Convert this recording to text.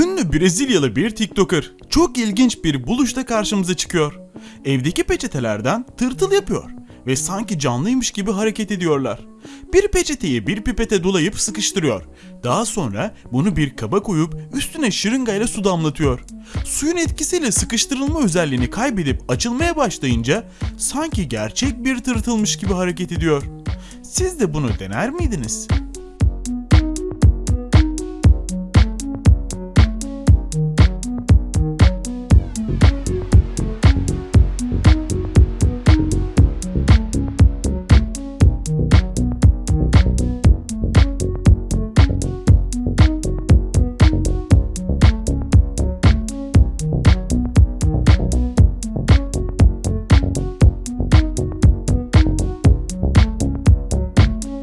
Ünlü Brezilyalı bir TikToker çok ilginç bir buluşta karşımıza çıkıyor. Evdeki peçetelerden tırtıl yapıyor ve sanki canlıymış gibi hareket ediyorlar. Bir peçeteyi bir pipete dolayıp sıkıştırıyor. Daha sonra bunu bir kaba koyup üstüne şırıngayla su damlatıyor. Suyun etkisiyle sıkıştırılma özelliğini kaybedip açılmaya başlayınca sanki gerçek bir tırtılmış gibi hareket ediyor. Siz de bunu dener miydiniz?